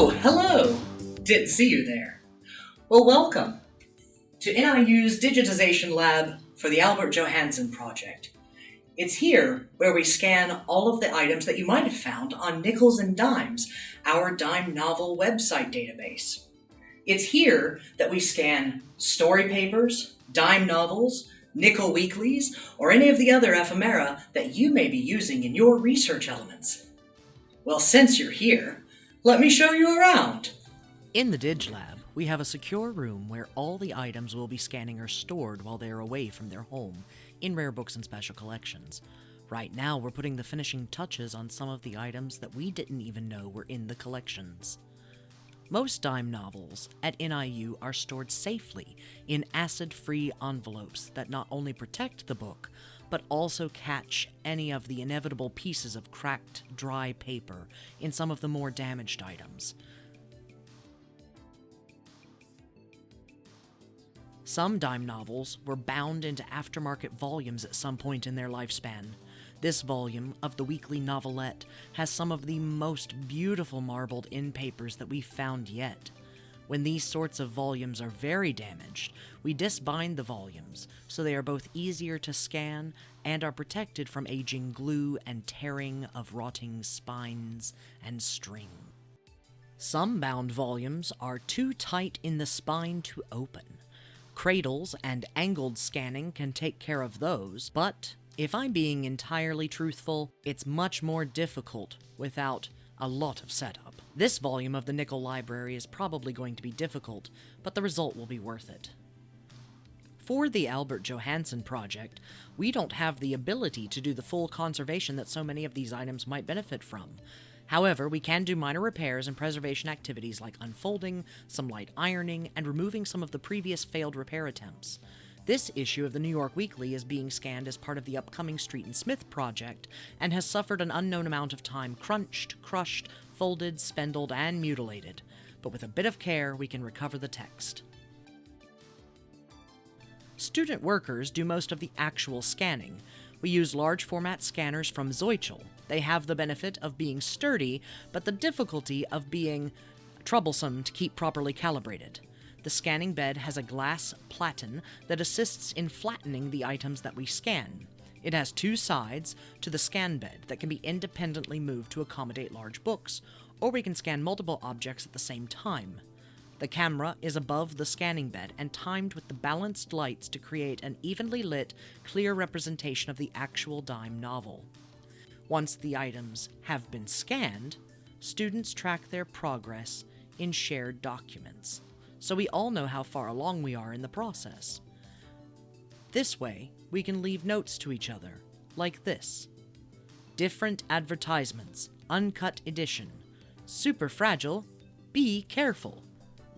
Oh, hello! Didn't see you there. Well, welcome to NIU's Digitization Lab for the Albert Johannsen Project. It's here where we scan all of the items that you might have found on Nickels and Dimes, our dime novel website database. It's here that we scan story papers, dime novels, nickel weeklies, or any of the other ephemera that you may be using in your research elements. Well, since you're here, let me show you around. In the Dig Lab, we have a secure room where all the items we'll be scanning are stored while they are away from their home in rare books and special collections. Right now, we're putting the finishing touches on some of the items that we didn't even know were in the collections. Most dime novels at NIU are stored safely in acid free envelopes that not only protect the book, but also catch any of the inevitable pieces of cracked, dry paper in some of the more damaged items. Some dime novels were bound into aftermarket volumes at some point in their lifespan. This volume of the weekly novelette has some of the most beautiful marbled in papers that we've found yet. When these sorts of volumes are very damaged, we disbind the volumes so they are both easier to scan and are protected from aging glue and tearing of rotting spines and string. Some bound volumes are too tight in the spine to open. Cradles and angled scanning can take care of those, but if I'm being entirely truthful, it's much more difficult without a lot of setup. This volume of the Nickel Library is probably going to be difficult, but the result will be worth it. For the Albert Johannsen project, we don't have the ability to do the full conservation that so many of these items might benefit from, However, we can do minor repairs and preservation activities like unfolding, some light ironing, and removing some of the previous failed repair attempts. This issue of the New York Weekly is being scanned as part of the upcoming Street and Smith project and has suffered an unknown amount of time crunched, crushed, folded, spindled, and mutilated. But with a bit of care, we can recover the text. Student workers do most of the actual scanning. We use large format scanners from Zeutschel, they have the benefit of being sturdy, but the difficulty of being troublesome to keep properly calibrated. The scanning bed has a glass platen that assists in flattening the items that we scan. It has two sides to the scan bed that can be independently moved to accommodate large books, or we can scan multiple objects at the same time. The camera is above the scanning bed and timed with the balanced lights to create an evenly lit, clear representation of the actual dime novel. Once the items have been scanned, students track their progress in shared documents, so we all know how far along we are in the process. This way, we can leave notes to each other, like this. Different advertisements, uncut edition. Super fragile, be careful.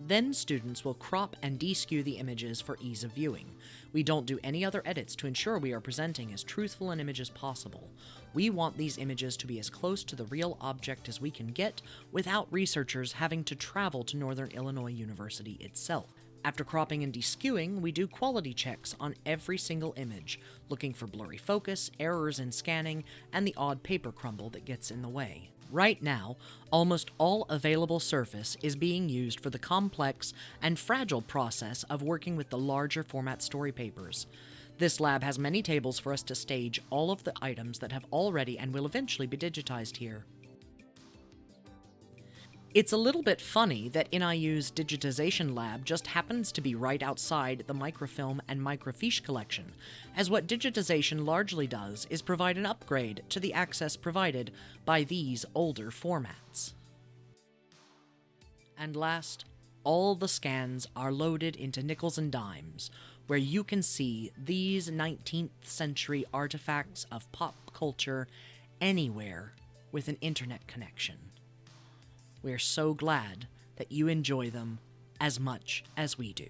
Then students will crop and deskew the images for ease of viewing. We don't do any other edits to ensure we are presenting as truthful an image as possible. We want these images to be as close to the real object as we can get without researchers having to travel to Northern Illinois University itself. After cropping and deskewing, we do quality checks on every single image, looking for blurry focus, errors in scanning, and the odd paper crumble that gets in the way. Right now, almost all available surface is being used for the complex and fragile process of working with the larger format story papers. This lab has many tables for us to stage all of the items that have already and will eventually be digitized here. It's a little bit funny that NIU's digitization lab just happens to be right outside the microfilm and microfiche collection, as what digitization largely does is provide an upgrade to the access provided by these older formats. And last, all the scans are loaded into nickels and dimes, where you can see these 19th century artifacts of pop culture anywhere with an internet connection. We're so glad that you enjoy them as much as we do.